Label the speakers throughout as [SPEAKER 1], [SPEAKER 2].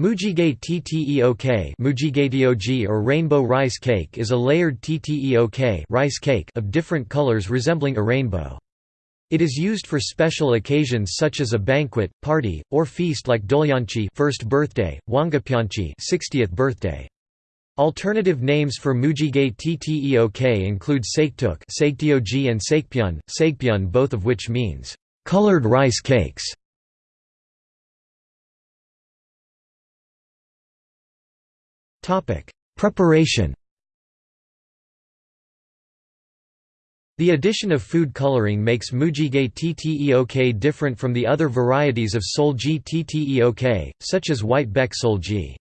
[SPEAKER 1] Mujigae tteok Mujigaeteoji or rainbow rice cake is a layered tteok rice cake of different colors resembling a rainbow. It is used for special occasions such as a banquet, party, or feast like Doljanchi first birthday, Wangapyeonchi 60th birthday. Alternative names for Mujigae tteok include Saektuk and Saekpyeon, Saekpyeon both of which means colored rice cakes. Preparation The addition of food coloring makes mujigae tteok different from the other varieties of seolgi tteok, such as white baek seolgi.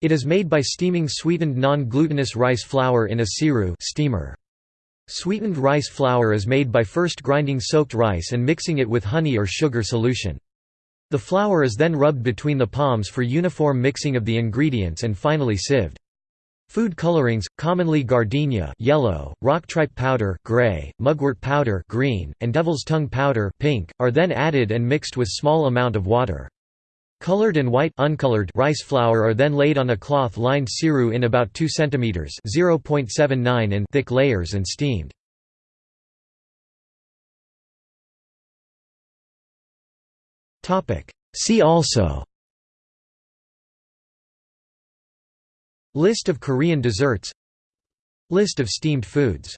[SPEAKER 1] It is made by steaming sweetened non-glutinous rice flour in a siru steamer. Sweetened rice flour is made by first grinding soaked rice and mixing it with honey or sugar solution. The flour is then rubbed between the palms for uniform mixing of the ingredients and finally sieved. Food colorings, commonly gardenia yellow, rock tripe powder gray, mugwort powder green, and devil's tongue powder pink, are then added and mixed with small amount of water. Colored and white uncolored rice flour are then laid on a cloth-lined siru in about 2 cm (0.79 in) thick layers and steamed. See also. List of Korean desserts. List of steamed foods